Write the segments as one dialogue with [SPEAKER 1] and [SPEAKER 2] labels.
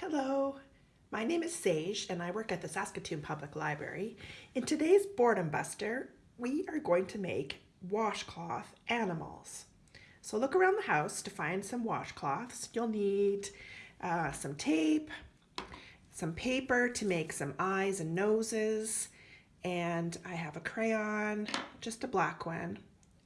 [SPEAKER 1] Hello, my name is Sage and I work at the Saskatoon Public Library. In today's Boredom Buster, we are going to make washcloth animals. So look around the house to find some washcloths. You'll need uh, some tape, some paper to make some eyes and noses, and I have a crayon, just a black one,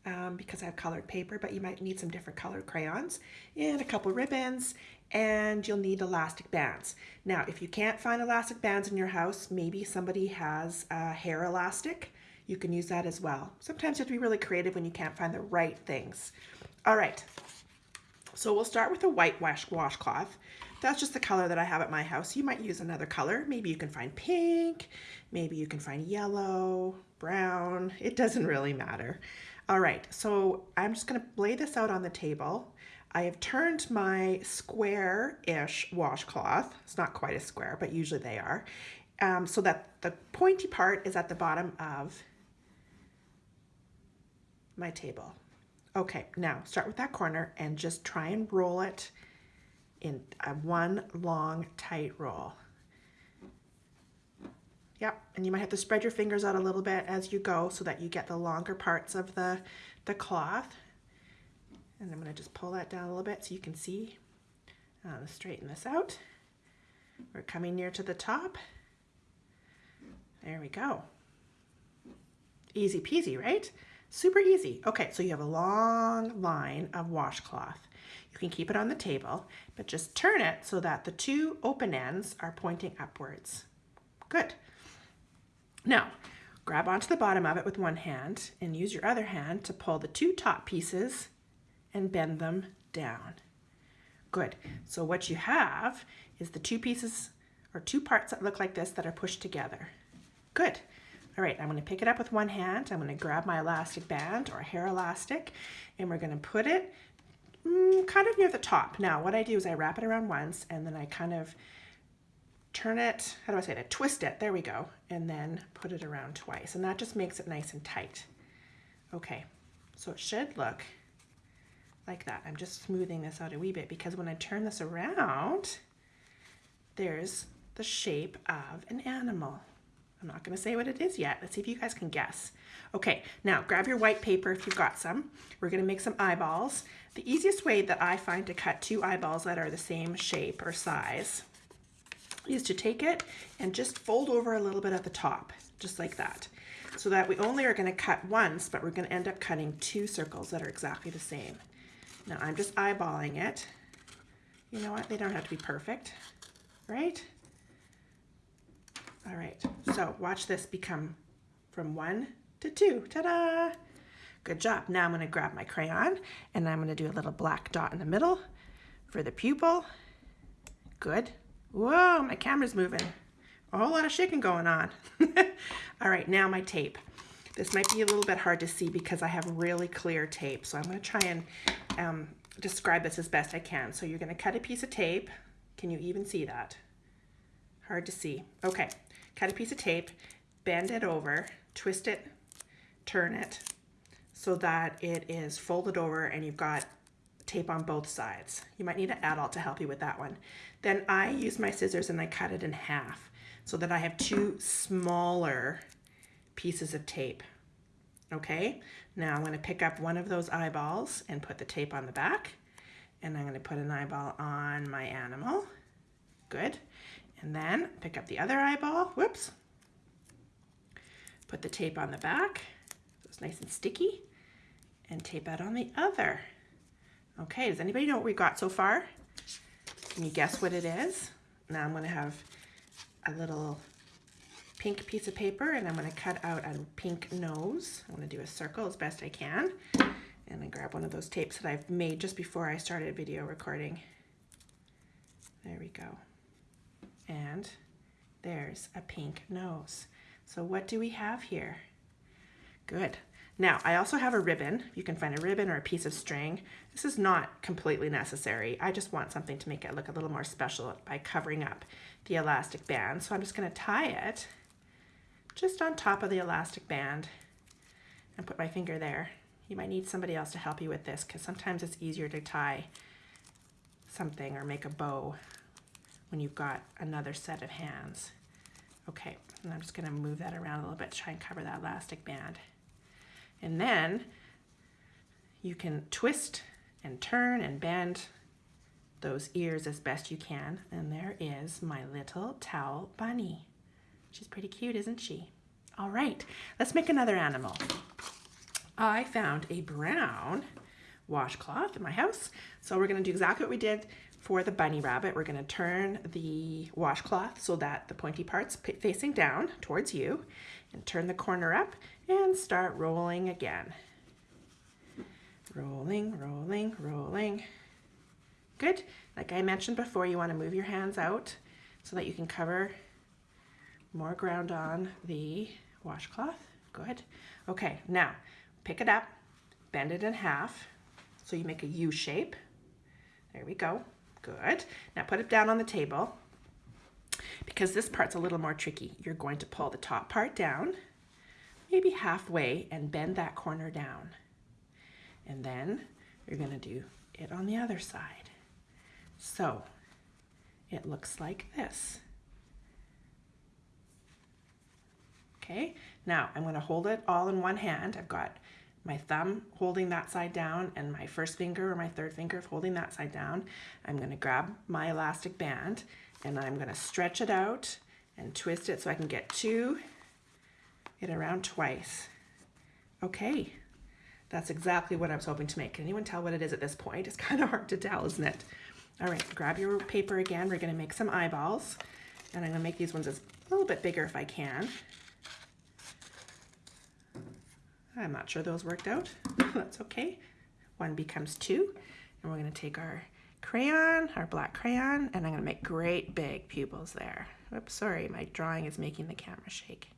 [SPEAKER 1] um, because I have colored paper, but you might need some different colored crayons, and a couple ribbons, and you'll need elastic bands. Now, if you can't find elastic bands in your house, maybe somebody has a hair elastic. You can use that as well. Sometimes you have to be really creative when you can't find the right things. All right, so we'll start with a white wash washcloth. That's just the color that I have at my house. You might use another color. Maybe you can find pink, maybe you can find yellow, brown. It doesn't really matter. All right, so I'm just gonna lay this out on the table. I have turned my square-ish washcloth, it's not quite a square, but usually they are, um, so that the pointy part is at the bottom of my table. Okay, now start with that corner and just try and roll it in a one long tight roll. Yep, and you might have to spread your fingers out a little bit as you go so that you get the longer parts of the, the cloth. And I'm gonna just pull that down a little bit so you can see. Uh, gonna straighten this out. We're coming near to the top. There we go. Easy peasy, right? Super easy. Okay, so you have a long line of washcloth. You can keep it on the table, but just turn it so that the two open ends are pointing upwards. Good. Now, grab onto the bottom of it with one hand and use your other hand to pull the two top pieces and bend them down. Good. So what you have is the two pieces or two parts that look like this that are pushed together. Good. All right, I'm gonna pick it up with one hand. I'm gonna grab my elastic band or hair elastic, and we're gonna put it mm, kind of near the top. Now, what I do is I wrap it around once, and then I kind of turn it, how do I say that? Twist it, there we go, and then put it around twice. And that just makes it nice and tight. Okay, so it should look like that. I'm just smoothing this out a wee bit because when I turn this around, there's the shape of an animal. I'm not gonna say what it is yet. Let's see if you guys can guess. Okay, now grab your white paper if you've got some. We're gonna make some eyeballs. The easiest way that I find to cut two eyeballs that are the same shape or size is to take it and just fold over a little bit at the top, just like that. So that we only are gonna cut once, but we're gonna end up cutting two circles that are exactly the same. Now I'm just eyeballing it. You know what, they don't have to be perfect, right? All right, so watch this become from one to two, ta-da! Good job. Now I'm gonna grab my crayon and I'm gonna do a little black dot in the middle for the pupil. Good. Whoa, my camera's moving. A whole lot of shaking going on. All right, now my tape. This might be a little bit hard to see because I have really clear tape. So I'm gonna try and um, describe this as best I can. So you're gonna cut a piece of tape. Can you even see that? Hard to see. Okay, cut a piece of tape, bend it over, twist it, turn it so that it is folded over and you've got tape on both sides. You might need an adult to help you with that one. Then I use my scissors and I cut it in half so that I have two smaller pieces of tape. Okay, now I'm gonna pick up one of those eyeballs and put the tape on the back. And I'm gonna put an eyeball on my animal. Good. And then pick up the other eyeball, whoops. Put the tape on the back, so it's nice and sticky, and tape that on the other. Okay, does anybody know what we got so far? Can you guess what it is? Now I'm gonna have a little pink piece of paper and I'm gonna cut out a pink nose. I'm gonna do a circle as best I can. And I grab one of those tapes that I've made just before I started video recording. There we go and there's a pink nose. So what do we have here? Good. Now, I also have a ribbon. You can find a ribbon or a piece of string. This is not completely necessary. I just want something to make it look a little more special by covering up the elastic band. So I'm just gonna tie it just on top of the elastic band and put my finger there. You might need somebody else to help you with this because sometimes it's easier to tie something or make a bow when you've got another set of hands. Okay, and I'm just gonna move that around a little bit to try and cover that elastic band. And then you can twist and turn and bend those ears as best you can. And there is my little towel bunny. She's pretty cute, isn't she? All right, let's make another animal. I found a brown washcloth in my house. So we're gonna do exactly what we did for the bunny rabbit. We're gonna turn the washcloth so that the pointy part's facing down towards you and turn the corner up and start rolling again. Rolling, rolling, rolling. Good. Like I mentioned before, you want to move your hands out so that you can cover more ground on the washcloth. Good. Okay, now pick it up, bend it in half so you make a U shape. There we go. Good. Now put it down on the table. Because this part's a little more tricky, you're going to pull the top part down, maybe halfway, and bend that corner down. And then you're going to do it on the other side. So it looks like this. Okay, now I'm going to hold it all in one hand. I've got my thumb holding that side down and my first finger or my third finger holding that side down. I'm going to grab my elastic band and I'm going to stretch it out and twist it so I can get two it around twice. Okay, that's exactly what I was hoping to make. Can anyone tell what it is at this point? It's kind of hard to tell, isn't it? All right, grab your paper again. We're gonna make some eyeballs. And I'm gonna make these ones a little bit bigger if I can. I'm not sure those worked out. That's okay. One becomes two. And we're gonna take our crayon, our black crayon, and I'm gonna make great big pupils there. Oops, sorry, my drawing is making the camera shake.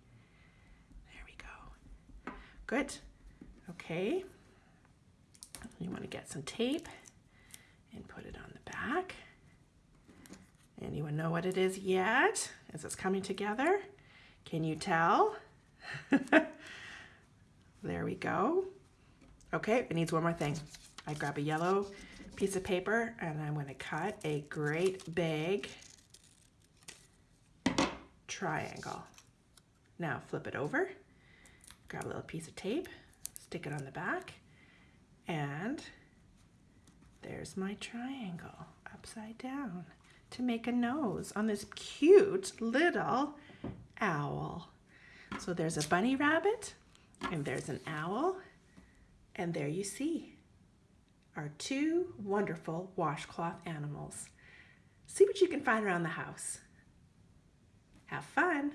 [SPEAKER 1] There we go. Good. Okay. You wanna get some tape and put it on the back. Anyone know what it is yet? Is this coming together? Can you tell? there we go. Okay, it needs one more thing. I grab a yellow piece of paper and I'm going to cut a great big triangle. Now flip it over, grab a little piece of tape, stick it on the back, and there's my triangle upside down to make a nose on this cute little owl. So there's a bunny rabbit and there's an owl and there you see our two wonderful washcloth animals. See what you can find around the house. Have fun.